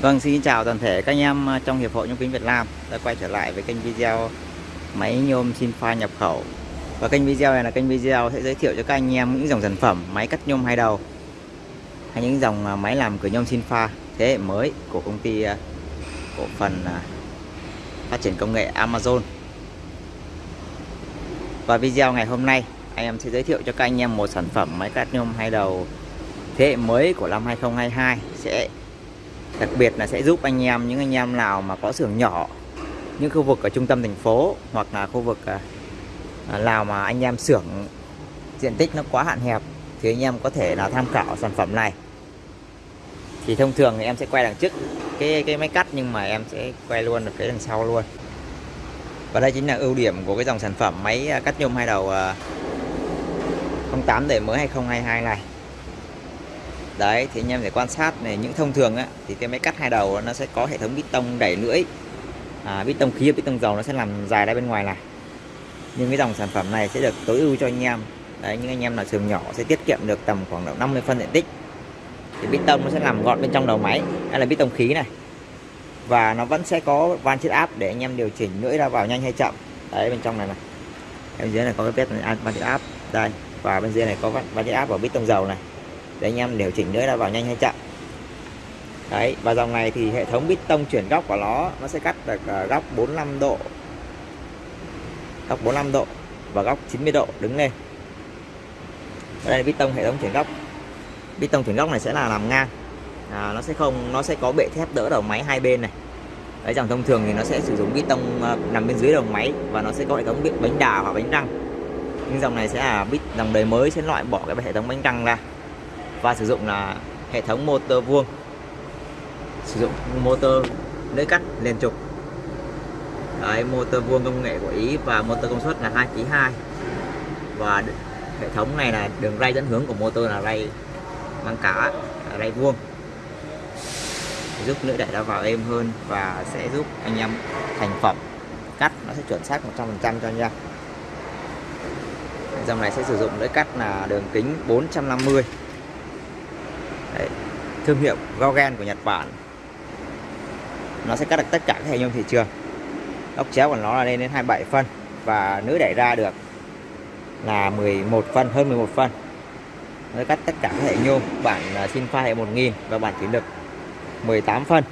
Vâng, xin chào toàn thể các anh em à, trong Hiệp hội Nhôm Kính Việt Nam đã quay trở lại với kênh video máy nhôm Sinfa nhập khẩu. Và kênh video này là kênh video sẽ giới thiệu cho các anh em những dòng sản phẩm máy cắt nhôm hai đầu hay những dòng à, máy làm cửa nhôm Sinfa thế hệ mới của công ty à, cổ phần phát triển công nghệ Amazon. Và video ngày hôm nay anh em sẽ giới thiệu cho các anh em một sản phẩm máy cắt nhôm hai đầu thế hệ mới của năm 2022 sẽ đặc biệt là sẽ giúp anh em, những anh em nào mà có xưởng nhỏ, những khu vực ở trung tâm thành phố hoặc là khu vực à, à, nào mà anh em xưởng diện tích nó quá hạn hẹp thì anh em có thể là tham khảo sản phẩm này. Thì thông thường thì em sẽ quay đằng trước cái cái máy cắt nhưng mà em sẽ quay luôn ở phía đằng sau luôn. Và đây chính là ưu điểm của cái dòng sản phẩm máy à, cắt nhôm hai đầu 08 đời mới 2022 này đấy thì anh em để quan sát này những thông thường á thì cái máy cắt hai đầu nó sẽ có hệ thống bít tông đẩy lưỡi. À, bít tông khí bít tông dầu nó sẽ làm dài ra bên ngoài này. Nhưng cái dòng sản phẩm này sẽ được tối ưu cho anh em. Đấy những anh em là sườn nhỏ sẽ tiết kiệm được tầm khoảng độ 50 phân diện tích. Thì bít tông nó sẽ làm gọn bên trong đầu máy hay là bít tông khí này. Và nó vẫn sẽ có van chiết áp để anh em điều chỉnh lưỡi ra vào nhanh hay chậm. Đấy bên trong này này. Bên dưới này có cái van chiết áp. Đây và bên dưới này có van chiết áp vào bít tông dầu này để anh em điều chỉnh nữa là vào nhanh hay chậm. Đấy và dòng này thì hệ thống bít tông chuyển góc của nó nó sẽ cắt được ờ, góc 45 độ. Góc 45 độ và góc 90 độ đứng lên. Ở đây là bít tông hệ thống chuyển góc. Bít tông chuyển góc này sẽ là làm ngang. À, nó sẽ không nó sẽ có bệ thép đỡ đầu máy hai bên này. Đấy dòng thông thường thì nó sẽ sử dụng bít tông ờ, nằm bên dưới đầu máy và nó sẽ có hệ thống bít bánh đà hoặc bánh răng. Nhưng dòng này sẽ là bít dòng đời mới sẽ loại bỏ cái hệ thống bánh răng ra và sử dụng là hệ thống motor vuông. Sử dụng motor lưỡi cắt liên trục. Đấy, motor vuông công nghệ của Ý và motor công suất là 2 kg 2 và hệ thống này là đường ray dẫn hướng của motor là ray mang cả ray vuông. Giúp lưỡi đẩy ra vào êm hơn và sẽ giúp anh em thành phẩm. Cắt nó sẽ chuẩn xác 100% cho anh em. Dòng này sẽ sử dụng lưỡi cắt là đường kính 450 Đấy, thương hiệu Gogen của Nhật Bản. Nó sẽ cắt được tất cả các hệ nhôm thị trường. Ốc chéo của nó là lên đến 27 phân và nữ đẩy ra được là 11 phân hơn 11 phân. Nó cắt tất cả các hệ nhôm bản à, xin pha hệ 1000 và bản thủy lực 18 phân.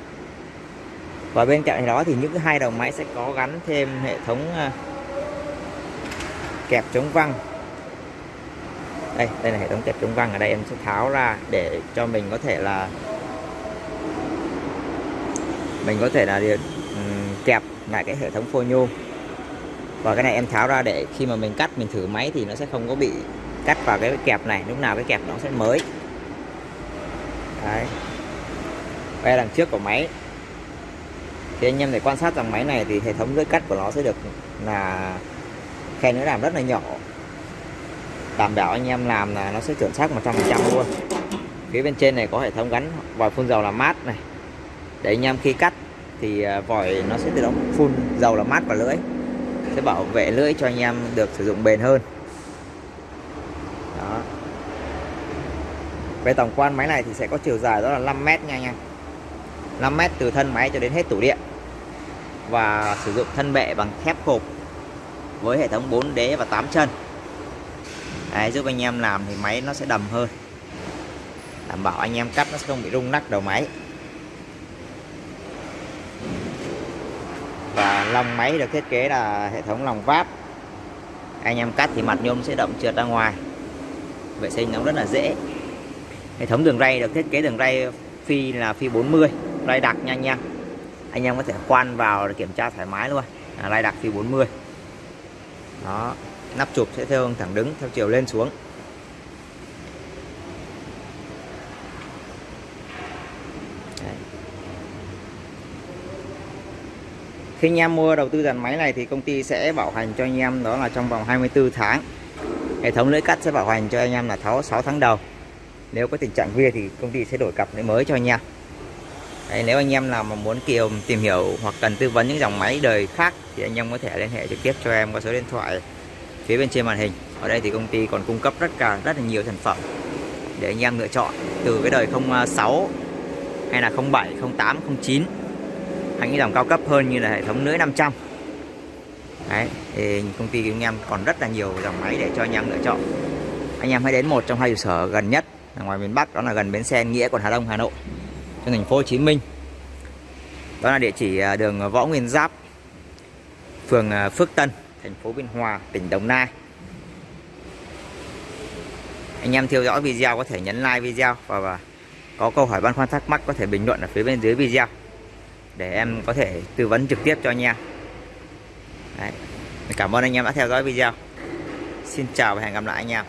Và bên cạnh đó thì những hai đầu máy sẽ có gắn thêm hệ thống à, kẹp chống văng đây đây là hệ thống kẹp chống văng ở đây. Em sẽ tháo ra để cho mình có thể là mình có thể là kẹp lại cái hệ thống phôi nhôm. Và cái này em tháo ra để khi mà mình cắt, mình thử máy thì nó sẽ không có bị cắt vào cái kẹp này. Lúc nào cái kẹp nó sẽ mới. Đấy. Đây đằng trước của máy. Thì anh em để quan sát rằng máy này thì hệ thống lưỡi cắt của nó sẽ được là khe nữa làm rất là nhỏ đảm bảo anh em làm là nó sẽ chuẩn xác 100% luôn. Phía bên trên này có hệ thống gắn vòi phun dầu làm mát này. Để anh em khi cắt thì à, vòi nó sẽ tự động phun dầu làm mát vào lưỡi. Sẽ bảo vệ lưỡi cho anh em được sử dụng bền hơn. Đó. Về tổng quan máy này thì sẽ có chiều dài đó là 5 mét nha anh em. 5 mét từ thân máy cho đến hết tủ điện. Và sử dụng thân bệ bằng thép hộp với hệ thống 4 đế và 8 chân. Đấy, giúp anh em làm thì máy nó sẽ đầm hơn. Đảm bảo anh em cắt nó sẽ không bị rung nắc đầu máy. Và lòng máy được thiết kế là hệ thống lòng vát anh em cắt thì mặt nhôm sẽ động trượt ra ngoài. Vệ sinh nó rất là dễ. Hệ thống đường ray được thiết kế đường ray phi là phi 40 ray đặc nha anh em. Anh em có thể khoan vào để kiểm tra thoải mái luôn. Là ray đặc phi 40 đó nắp chụp sẽ theo thẳng đứng theo chiều lên xuống. Đấy. khi anh em mua đầu tư dàn máy này thì công ty sẽ bảo hành cho anh em đó là trong vòng 24 tháng. Hệ thống lưỡi cắt sẽ bảo hành cho anh em là tháo 6 tháng đầu. Nếu có tình trạng vía thì công ty sẽ đổi cặp lưỡi mới cho anh em. Đấy, nếu anh em nào mà muốn kiều tìm hiểu hoặc cần tư vấn những dòng máy đời khác thì anh em có thể liên hệ trực tiếp cho em qua số điện thoại phía bên trên màn hình, ở đây thì công ty còn cung cấp rất cả, rất là nhiều sản phẩm để anh em lựa chọn. Từ cái đời 06 hay là 07 08 09 hay những dòng cao cấp hơn như là hệ thống lưới 500 đấy, thì công ty của anh em còn rất là nhiều dòng máy để cho anh em lựa chọn. Anh em hãy đến một trong hai trụ sở gần nhất ở ngoài miền Bắc, đó là gần bến xe, Nghĩa, quận Hà Đông, Hà Nội trong thành phố Hồ Chí Minh. Đó là địa chỉ à, đường Võ Nguyên Giáp, phường à, Phước Tân thành phố Biên Hòa tỉnh Đồng Nai. Anh em theo dõi video có thể nhấn like video và, và có câu hỏi băn khoăn thắc mắc có thể bình luận ở phía bên dưới video để em có thể tư vấn trực tiếp cho anh em. Đấy. cảm ơn anh em đã theo dõi video. Xin chào và hẹn gặp lại anh em.